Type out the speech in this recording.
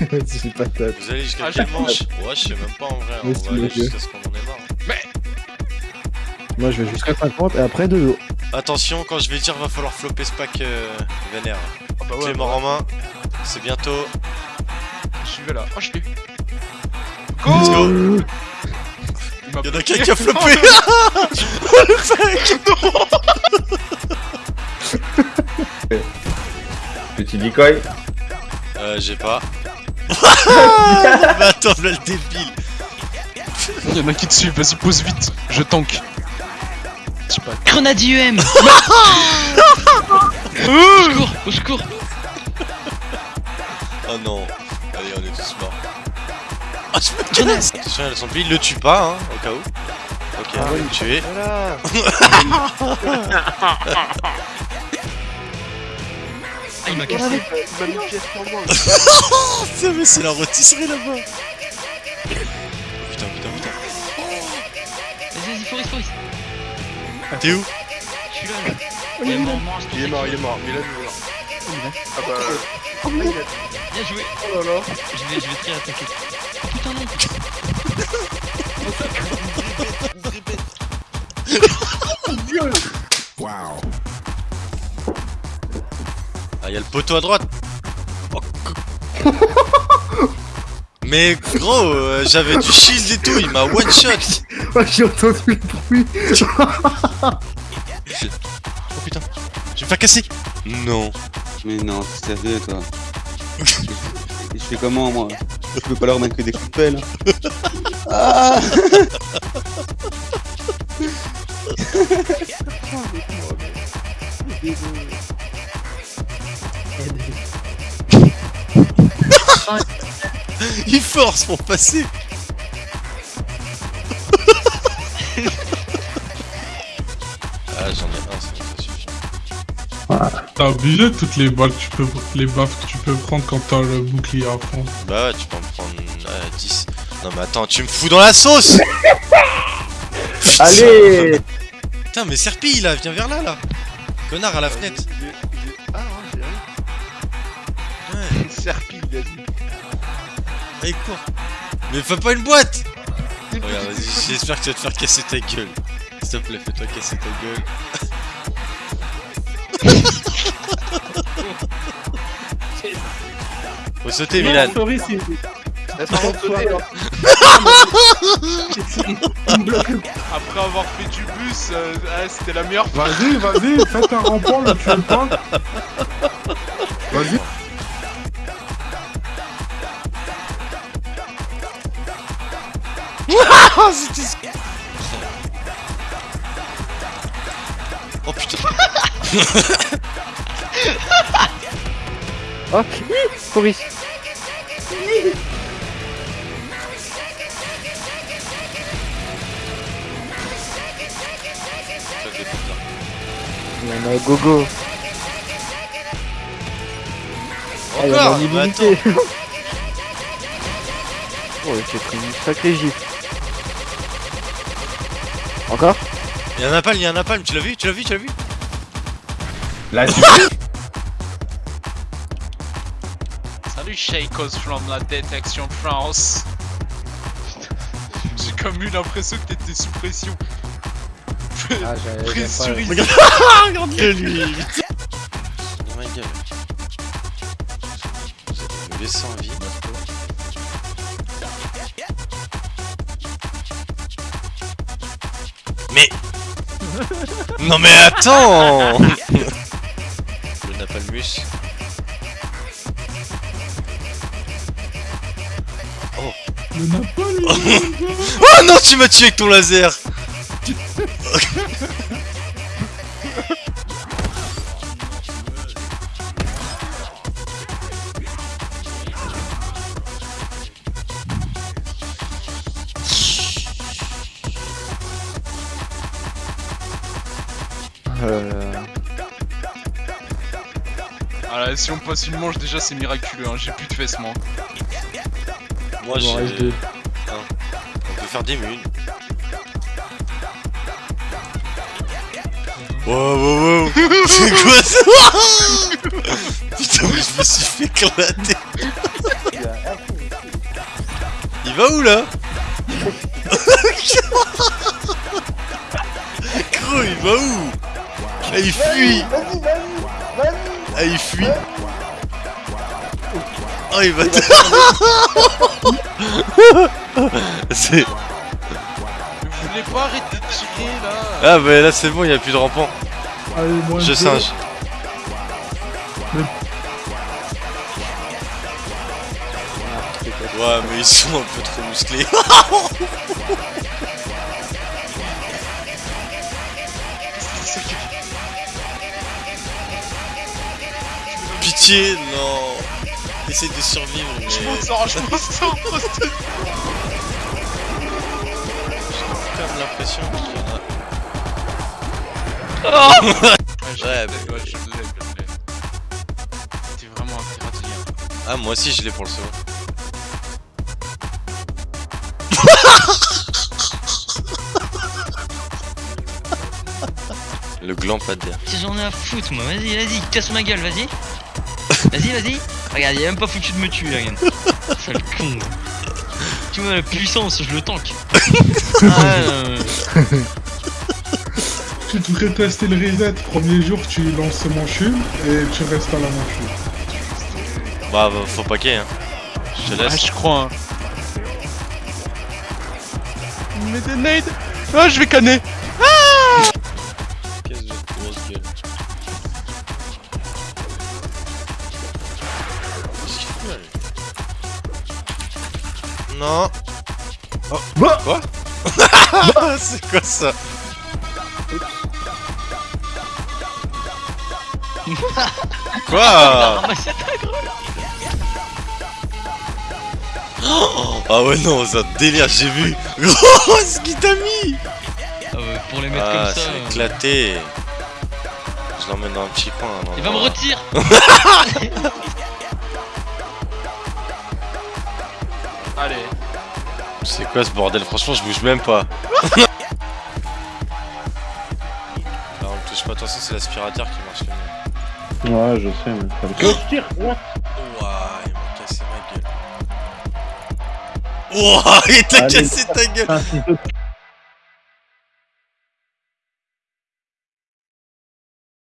J'ai pas de Vous allez jusqu'à Ah, quel manche Ouais, je sais même pas en vrai. Mais On va aller le jusqu'à ce qu'on en ait marre. Moi je vais jusqu'à 50 et après de l'eau. Attention, quand je vais dire, va falloir flopper ce pack euh, vénère. Ah bah ouais, Clé mort en main. C'est bientôt. je vais là. Oh, je l'ai. Let's Go go. Il m'a Y'en a qu'un qui a floppé Petit decoy. Euh, j'ai pas. Mais attends, là le débile. Il y en a qui te suivent, vas-y, pose vite. Je tank. Je sais pas. Grenade IEM Au secours Au secours Oh non. Allez, on est tous morts. Oh, je me casse Attention, elle son il le tue pas, hein, au cas où. Ok, Ah on va oui. le tuer. Voilà Ah, il m'a cassé. putain, mais c'est la rôtisserie là-bas. Oh, putain, putain, putain. Vas-y, vas-y, Forest, Forest T'es où Je suis là, là Il est mort, mort, Il est mort, il est mort, mais il vu là. Ah bah. Bien joué. Oh là là. Je vais, je vais très attaquer. Oh putain, non poteau à droite. Oh, Mais gros, euh, j'avais du shield et tout, il m'a one shot. Oh, J'ai entendu le bruit Oh putain, je vais me faire casser. Non. Mais non, t'es sérieux toi Et je fais comment moi Je peux pas leur mettre que des coups de pelle. Ah Il force pour passer. ah, j'en ai un, ça ça suffit. T'as obligé toutes les balles que tu peux, les baffes que tu peux prendre quand t'as le bouclier à fond. Bah ouais, tu peux en prendre euh, 10. Non mais attends, tu me fous dans la sauce Putain. Allez Putain, mais Serpi là, viens vers là là Connard à la fenêtre allez, cours Mais fais pas une boîte Regarde, vas-y, j'espère que tu vas te faire casser ta gueule. S'il te plaît, fais-toi casser ta gueule. Faut sauter, Milan sauter. Après avoir fait du bus, euh, ah, c'était la meilleure fois. Vas-y, vas-y, faites un rempart, le tue le. Vas-y. C'était... Oh putain. Oh en a gogo. Ah, il y en a j'ai pris une sacrée gifle Encore? Il y a un napalm, il y a un napalm, tu l'as vu Tu l'as vu Tu l'as vu Là, tu Salut Shaikos from la détection France. J'ai comme eu l'impression que t'étais sous pression. Ah, Pressurisé. Regarde-le lui ma gueule. Me en vie. Mais Non mais attends Le napalmus. Le napalm Oh non tu m'as tué avec ton laser Euh... Ah là, si on passe une manche, déjà c'est miraculeux. Hein. J'ai plus de fesses, moi. Moi j'ai... deux. On peut faire des mules. Wow wow wow C'est quoi ça Putain mais je me suis fait éclaté. Il va où là Gros, il va où Ah, il fuit Ah, il fuit Oh, il va... C'est... Je voulais pas arrêter de tirer là. Ah, bah là, c'est bon, il y a plus de rampant. Allez, moi Je singe. Ouais, mais ils sont un peu trop musclés. Non. Essaye de survivre, mais... Je m'en sors, je m'en sors. J'ai quand même l'impression qu'il y en a... Ouais, bah, Ouais, je l'ai, je l'ai. C'était vraiment un piratien. Ah, moi aussi je l'ai pour le saut. le gland pas de Si j'en ai à foutre moi, vas-y, vas-y, casse ma gueule, vas-y. Vas-y, vas-y. Regarde, il a même pas foutu de me tuer, regarde. Sale con. Tu vois la puissance, je le tank. Ah, euh, Tu devrais tester le reset. Premier jour, tu lances manchule et tu restes à la manchule. Bah, bah, faut paquet, hein. Je te Ah, laisse. je crois. Hein. Met des nades. Ah, je vais canner. Non. Oh. Quoi C'est quoi ça Quoi ta gros. Ah ouais non, c'est un délire, j'ai vu Gros, ce qu'il t'a mis Ah ouais, pour les mettre Ah, comme ça. c'est euh, éclaté Je l'emmène dans un petit coin. un Il va me retirer. C'est quoi ce bordel? Franchement, je bouge même pas. Ah, on me touche pas, attention, c'est l'aspirateur qui marche. Ouais, je sais, mais je tire what? Ouah, il m'a cassé ma gueule. Ouah, il t'a cassé ta gueule